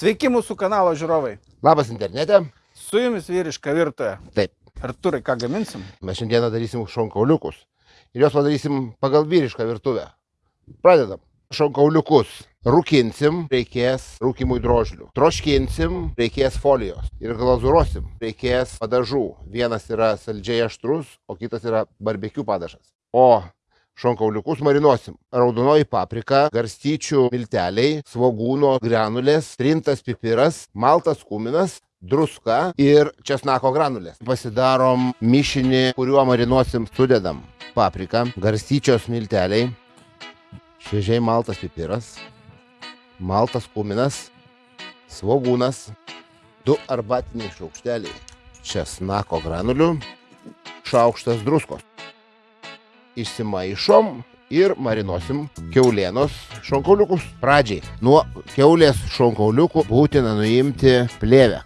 Sveiki mūsų kanalo žiūrovai. Labas internete. Su jumis vyriška virtuvė. Taip, Arturai, ką gaminsim? mes šiandieną darysim šonkauliukus. Ir juos padarysim pagal vyrišką virtuvę. Pradedam. Šonkauliukus. Rūkinsim, reikės rūkimui drožlių. Troškinsim, reikės folijos. Ir glazūrosim, reikės padažų. Vienas yra saldžiai aštrus, o kitas yra barbekių padažas. O šonkauliukus marinuosim. Raudonoji paprika, garstyčių milteliai, svogūno granulės, trintas pipiras, maltas kuminas, druska ir česnako granulės. Pasidarom mišinį, kuriuo marinuosim, sudedam papriką, garstyčios milteliai, šviežiai maltas pipiras, maltas kuminas, svogūnas, du arbatiniai šaukšteliai česnako granulių, šaukštas druskos išsimaišom ir marinuosim keulienos šonkauliukus. Pradžiai nuo keulės šonkauliukų būtina nuimti plėvę.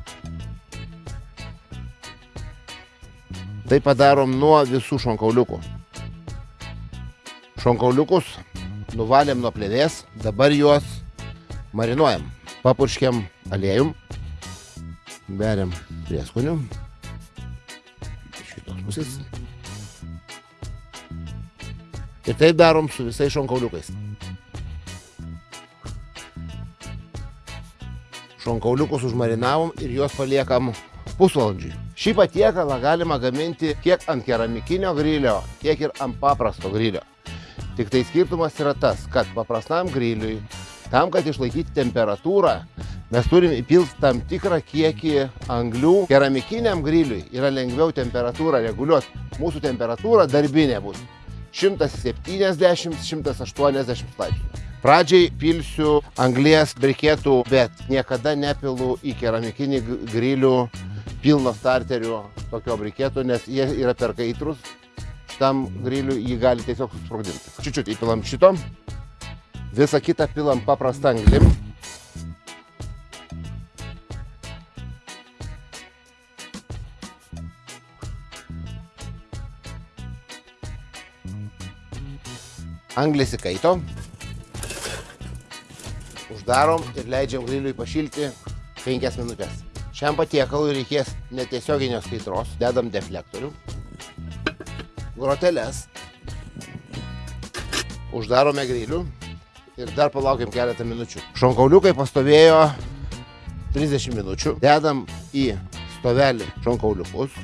Tai padarom nuo visų šonkauliukų. Šonkauliukus nuvalėm nuo plėvės, dabar juos marinuojam. Papurškiam aliejum, beriam prieskonių. Iš kitos pusės. Ir taip darom su visais šonkauliukais. Šonkauliukus užmarinavom ir juos paliekam pusvalandžiui. Šį patiekalą galima gaminti tiek ant keramikinio grilio, tiek ir ant paprasto grilio. Tik tai skirtumas yra tas, kad paprastam griliui, tam, kad išlaikyti temperatūrą, mes turim įpilti tam tikrą kiekį anglių. Keramikiniam griliui yra lengviau temperatūrą reguliuoti. Mūsų temperatūra darbinė bus 170-180 laipsnių. Pradžiai pilsiu anglies briketų, bet niekada nepilu į keramikinį grilių pilno starterio tokio briketų, nes jie yra per kaitrus. Šitam griliui jį gali tiesiog susprogdinti. Čiučiut įpilam šito. Visą kitą pilam paprastą anglim. Anglis įkaito. Uždarom ir leidžiam griliui pašilti 5 minutės. Šiam patiekalui reikės netiesioginės kaitros. Dedam deflektorių. Groteles. Uždarome grilių ir dar palaukiam keletą minučių. Šonkauliukai pastovėjo 30 minučių. Dedam į stovelį šonkauliukus.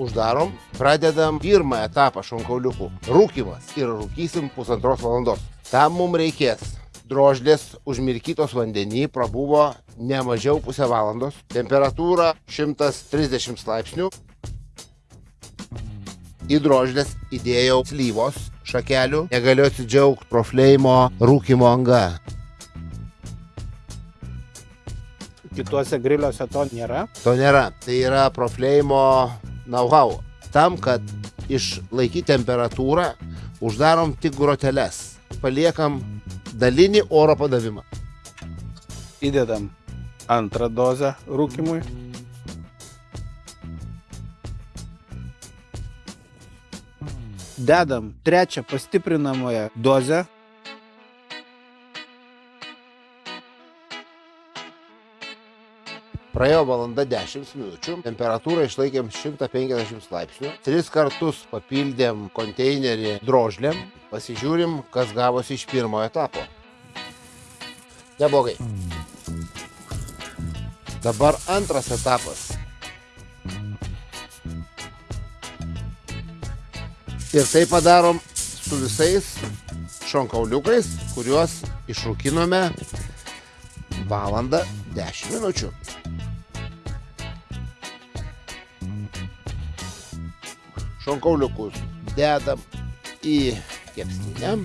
Uždarom, pradedam pirmą etapą šonkauliukų - rūkimas ir rūkysim pusantros valandos. Tam mums reikės drožlės užmirkytos vandenį, prabuvo ne mažiau pusę valandos, temperatūra 130 laipsnių. Į drožlės įdėjau slyvos šakelių, negaliu atsidžiaugti profleimo rūkimo anga. Kituose griliuose to nėra. To nėra. Tai yra profleimo know-how. Tam, kad išlaikyti temperatūrą, uždarom tik groteles. Paliekam dalinį oro padavimą. Įdedam antrą dozę rūkimui. Dedam trečią pastiprinamąją dozę. Praėjo valanda 10 minučių, temperatūrą išlaikėm 150 laipsnių. Tris kartus papildėm konteinerį drožlėm, pasižiūrim, kas gavosi iš pirmojo etapo. Neblogai. Dabar antras etapas. Ir tai padarom su visais šonkauliukais, kuriuos išrūkinome valandą 10 minučių. Šonkauliukus dedam į kepsninę,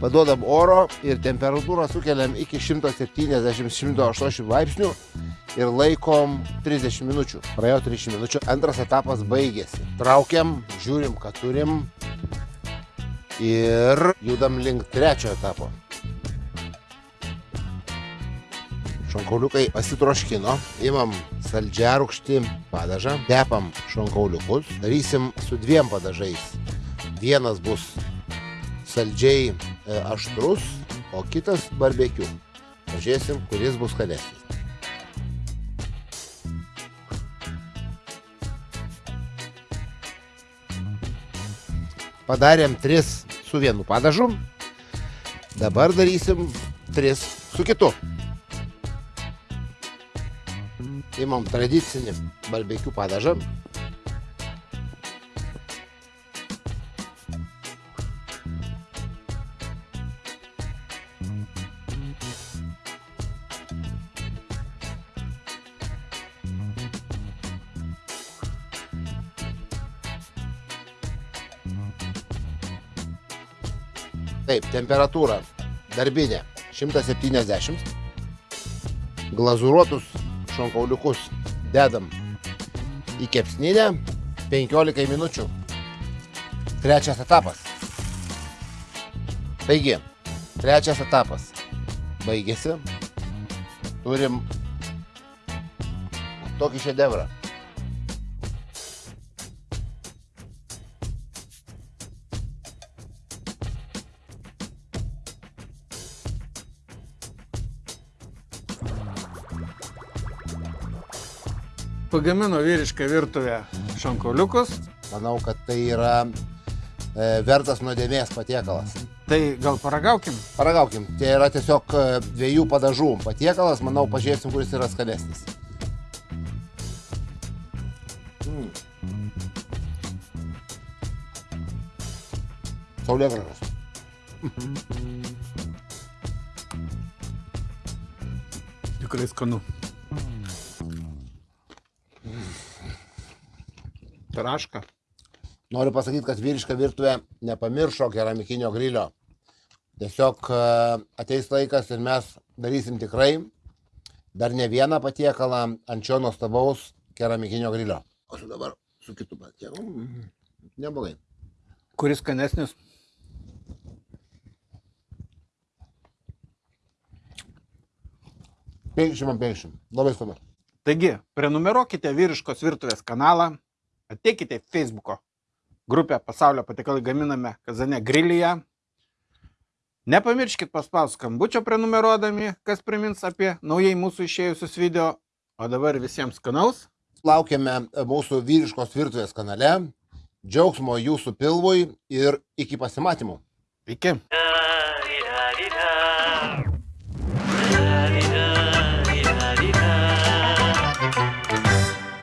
paduodam oro ir temperatūrą sukeliam iki 170-180 laipsnių ir laikom 30 minučių. Praėjo 30 minučių, antras etapas baigėsi. Traukiam, žiūrim, ką turim ir judam link trečio etapo. Šonkauliukai pasitroškino, imam saldžiarūkštį padažą, tepam šonkauliukus, darysim su dviem padažais. Vienas bus saldžiai e, aštrus, o kitas barbekiu. Pažiūrėsim, kuris bus skanesnis. Padarėm tris su vienu padažu. Dabar darysim tris su kitu. Imam tradicinį barbekių padažą. Taip, temperatūra darbinė 170. Glazūruotus šonkauliukus dedam į kepsninę 15 minučių. Trečias etapas. Taigi, trečias etapas baigėsi. Turim tokį šedevrą. Pagamino vyrišką virtuvę šonkauliukus. Manau, kad tai yra e, vertas nuodėmės patiekalas. Tai gal paragaukim? Paragaukim, tai yra tiesiog e, dviejų padažų patiekalas, manau, pažiūrėsim, kuris yra skanesnis. Mm. Saulėgražas. Tikrai skanu. Traška. Noriu pasakyti, kad vyriška virtuvė nepamiršo keramikinio grilio. Tiesiog e, ateis laikas ir mes darysim tikrai dar ne vieną patiekalą ant šio nuostabaus keramikinio grilio. O su dabar su kitu patiekalu. mm, Neblogai. Kuris skanesnis? Penkšim ant penkšim. Labai skanu. Taigi, prenumeruokite vyriškos virtuvės kanalą, ateikite į Facebook'o grupę Pasaulio patikalai gaminame Kazane grilyje. Nepamirškit paspausti skambučio prenumeruodami, kas primins apie naujai mūsų išėjusius video. O dabar visiems skanaus. Laukiame mūsų vyriškos virtuvės kanale. Džiaugsmo jūsų pilvui ir iki pasimatymų. Iki.